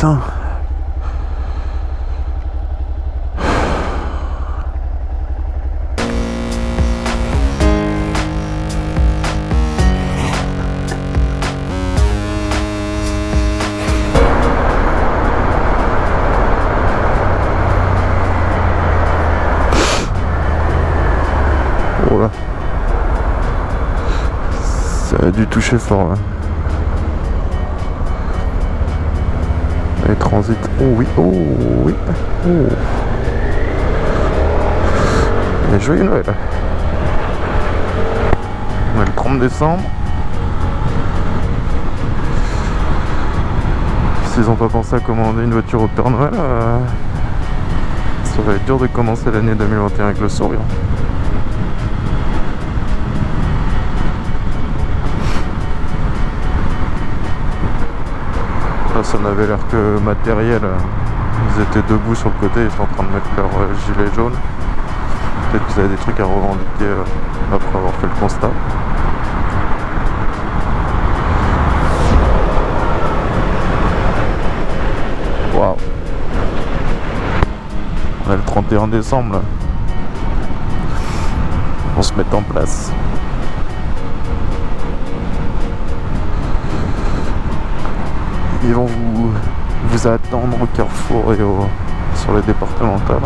Oh. Ça a dû toucher fort là. Les transits. Oh oui, oh oui. Oh. Et joyeux Noël. Le 30 décembre. S'ils n'ont pas pensé à commander une voiture au Père Noël, euh, ça va être dur de commencer l'année 2021 avec le sourire. Ça n'avait l'air que matériel. Ils étaient debout sur le côté, ils sont en train de mettre leur euh, gilet jaune. Peut-être qu'ils avaient des trucs à revendiquer euh, après avoir fait le constat. Waouh On est le 31 décembre. On se met en place. Ils vont vous, attendre au carrefour et sur les départementales.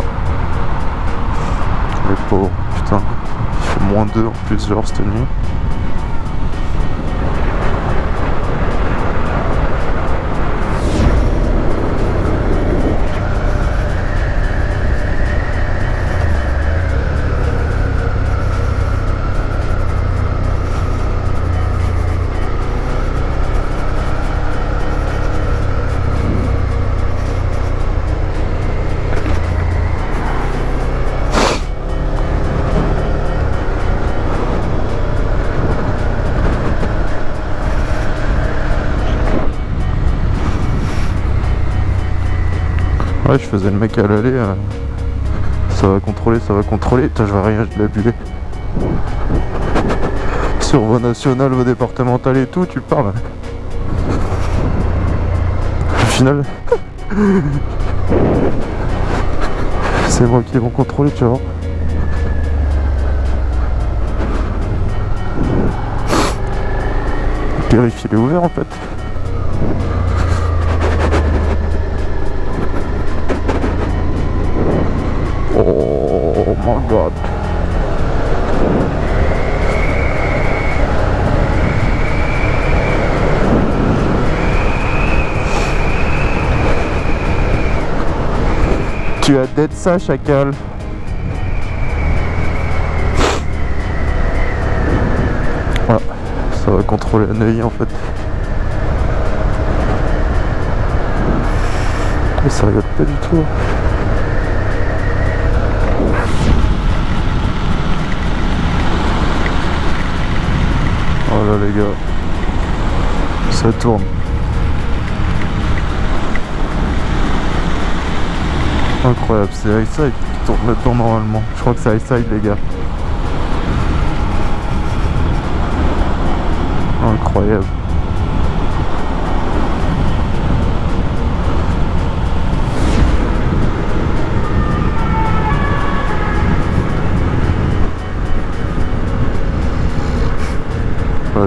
Les pauvres, putain. Il fait moins 2 en plus genre cette nuit. Je faisais le mec à l'aller. euh, Ça va contrôler, ça va contrôler. Putain, je vois rien, je l'ai. Sur voie nationale, voie départementale et tout, tu parles. Au final, c'est moi qui vont contrôler, tu vois. Périph' il est ouvert en fait. My god. Tu as d'être ça, chacal. Ah, ça va contrôler la Neuilly en fait. Mais ça regarde pas du tout. Les gars, ça tourne. Incroyable, c'est iSide qui tourne là-dedans normalement. Je crois que c'est iSide les gars. Incroyable.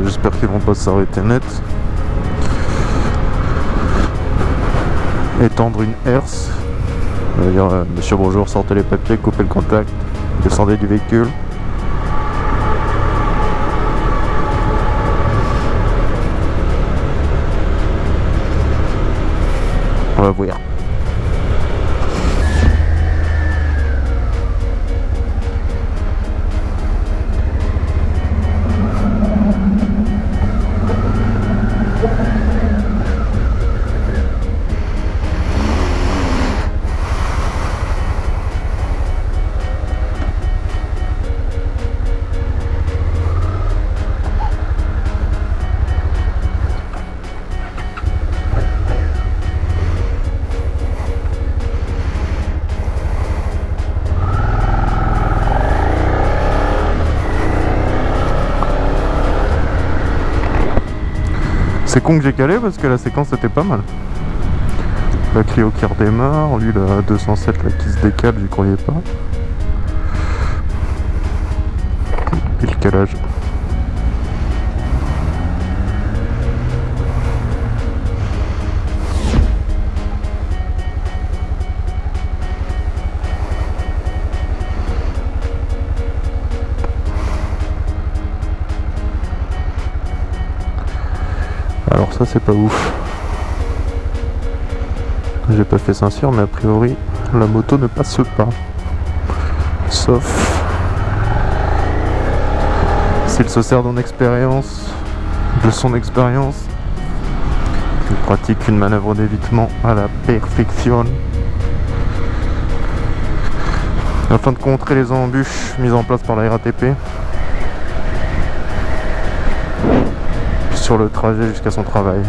J'espère qu'ils vont pas s'arrêter net. Étendre une herse. Dire, euh, monsieur bonjour, sortez les papiers, coupez le contact, descendez du véhicule. On va voir. C'est con que j'ai calé parce que la séquence était pas mal. La Clio qui redémarre, lui la 207 là, qui se décale, j'y croyais pas. Et le calage. Alors ça c'est pas ouf. J'ai pas fait Saint-Cyr mais a priori la moto ne passe pas. Sauf s'il se sert d'une expérience, de son expérience, il pratique une manœuvre d'évitement à la perfection afin de contrer les embûches mises en place par la RATP sur le trajet jusqu'à son travail.